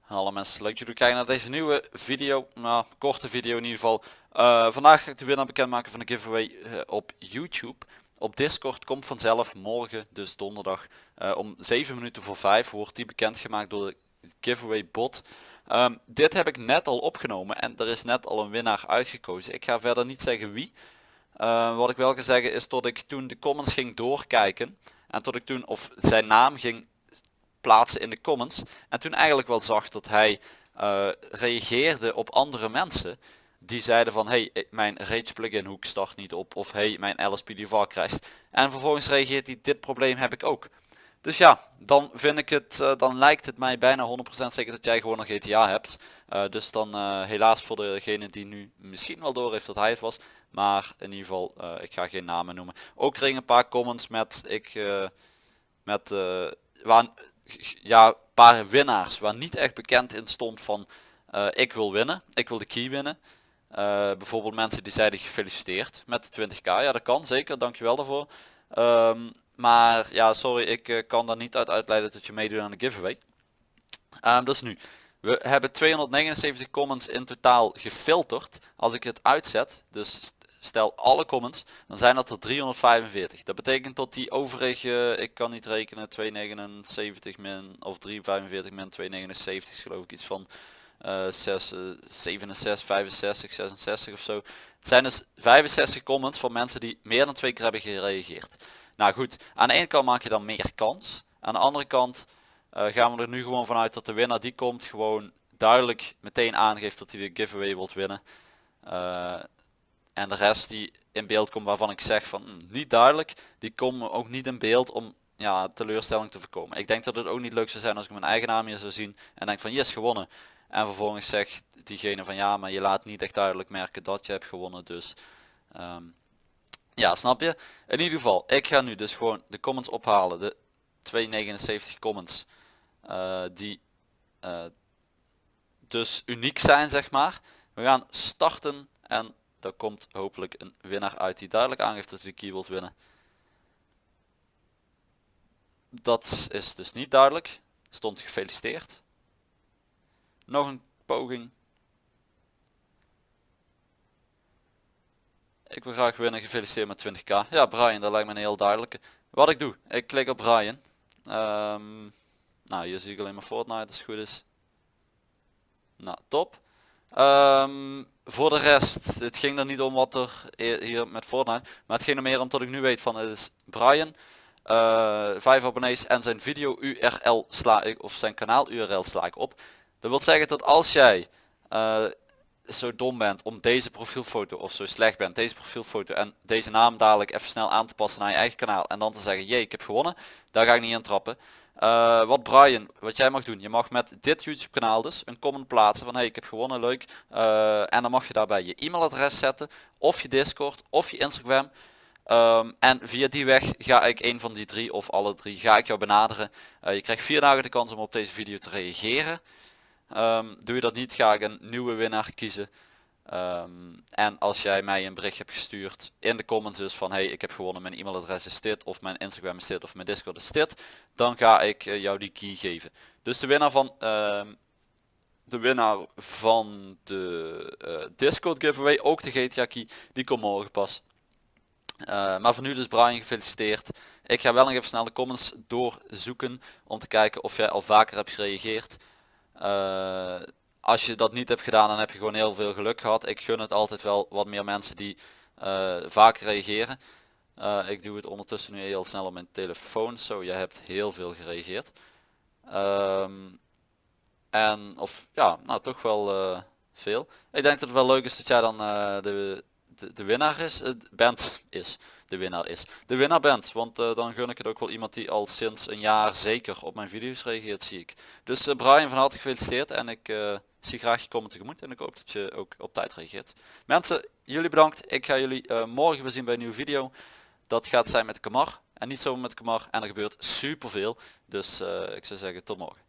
Hallo mensen, leuk dat jullie kijken naar deze nieuwe video, nou korte video in ieder geval. Eh, vandaag ga ik de winnaar bekendmaken van de giveaway eh, op YouTube. Op Discord komt vanzelf morgen, dus donderdag, eh, om 7 minuten voor 5 wordt die bekendgemaakt door de giveaway bot. Ehm, dit heb ik net al opgenomen en er is net al een winnaar uitgekozen. Ik ga verder niet zeggen wie. Eh, wat ik wel ga zeggen is dat ik toen de comments ging doorkijken en tot ik toen of zijn naam ging plaatsen in de comments en toen eigenlijk wel zag dat hij eh, reageerde op andere mensen die zeiden van hey ik- mijn rage plugin hoek start niet op of hey mijn LSP devar crasht en vervolgens reageert hij dit probleem heb ik ook. Dus ja dan vind ik het eh, dan lijkt het mij bijna 100% zeker dat jij gewoon een GTA hebt. Eh, dus dan eh, helaas voor degene die nu misschien wel door heeft dat hij het was maar in ieder geval eh, ik ga geen namen noemen. Ook kreeg een paar comments met ik eh, met eh, waar ja paar winnaars waar niet echt bekend in stond van ik wil winnen ik wil de key winnen. Bijvoorbeeld mensen die zeiden gefeliciteerd met de 20k ja dat kan zeker. Dankjewel daarvoor. Ehm, maar ja sorry ik kan daar niet uit uitleiden dat je meedoet aan de giveaway. Ehm dus nu. We hebben 279 comments in totaal gefilterd als ik het uitzet. Dus stel alle comments dan zijn dat er 345 dat betekent dat die overige ik kan niet rekenen 279 min of 345 min 279 is geloof ik iets van eh 6, eh, 67 65 66 of zo. Het zijn dus 65 comments van mensen die meer dan twee keer hebben gereageerd. Nou goed aan de ene kant maak je dan meer kans. Aan de andere kant eh, gaan we er nu gewoon vanuit dat de winnaar die komt gewoon duidelijk meteen aangeeft dat hij de giveaway wilt winnen. Eh, en de rest die in beeld komt waarvan ik zeg van hm, niet duidelijk, die komen ook niet in beeld om ja, teleurstelling te voorkomen. Ik denk dat het ook niet leuk zou zijn als ik mijn eigen naam hier zou zien en denk van yes gewonnen. En vervolgens zegt diegene van ja maar je laat niet echt duidelijk merken dat je hebt gewonnen dus ehm, ja snap je. In ieder geval ik ga nu dus gewoon de comments ophalen. De 279 comments eh, die eh, dus uniek zijn zeg maar. We gaan starten en er komt hopelijk een winnaar uit die duidelijk aangeeft dat hij de key wilt winnen. Dat is dus niet duidelijk. Stond gefeliciteerd. Nog een poging. Ik wil graag winnen. Gefeliciteerd met 20k. Ja Brian, dat lijkt me een heel duidelijke. Wat ik doe, ik klik op Brian. Ehm, nou hier zie ik alleen maar Fortnite als het goed is. Nou top. Ehm, voor de rest, het ging er niet om wat er hier met Fortnite, maar het ging er meer om dat ik nu weet van het is Brian, eh 5 abonnees en zijn video URL sla ik, of zijn kanaal URL sla ik op. Dat wil zeggen dat als jij eh, zo dom bent om deze profielfoto of zo slecht bent, deze profielfoto en deze naam dadelijk even snel aan te passen naar je eigen kanaal en dan te zeggen jee ik heb gewonnen, daar ga ik niet in trappen. Eh, wat Brian, wat jij mag doen, je mag met dit YouTube kanaal dus een comment plaatsen van hey ik heb gewonnen, leuk. Eh, en dan mag je daarbij je e-mailadres zetten, of je Discord, of je Instagram. Ehm, en via die weg ga ik een van die drie of alle drie ga ik jou benaderen. Eh, je krijgt vier dagen de kans om op deze video te reageren. Ehm, doe je dat niet ga ik een nieuwe winnaar kiezen. Ehm, en als jij mij een bericht hebt gestuurd in de comments dus van hey ik heb gewonnen mijn e-mailadres is dit of mijn Instagram is dit of mijn Discord is dit. Dan ga ik eh, jou die key geven. Dus de winnaar van ehm, de winnaar van de eh, Discord giveaway, ook de GTA key, die komt morgen pas. Eh, maar voor nu dus Brian gefeliciteerd. Ik ga wel nog even snel de comments doorzoeken om te kijken of jij al vaker hebt gereageerd. Als je dat niet hebt gedaan dan heb je gewoon heel veel geluk gehad. Ik gun het altijd wel wat meer mensen die eh, vaker reageren. Eh, ik doe het ondertussen nu heel snel op mijn telefoon. Zo, jij hebt heel veel gereageerd. Ehm, en of ja, nou toch wel eh, veel. Ik denk dat het wel leuk is dat jij dan de, de, de winnaar is, bent, is, de winnaar is. De winnaar bent, want dan gun ik het ook wel iemand die al sinds een jaar zeker op mijn video's reageert, zie ik. Dus Brian van harte gefeliciteerd en ik zie graag je comment tegemoet en ik hoop dat je ook op tijd reageert. Mensen, jullie bedankt. Ik ga jullie eh, morgen weer zien bij een nieuwe video. Dat gaat zijn met Kamar en niet zomaar met Kamar en er gebeurt superveel. Dus eh, ik zou zeggen tot morgen.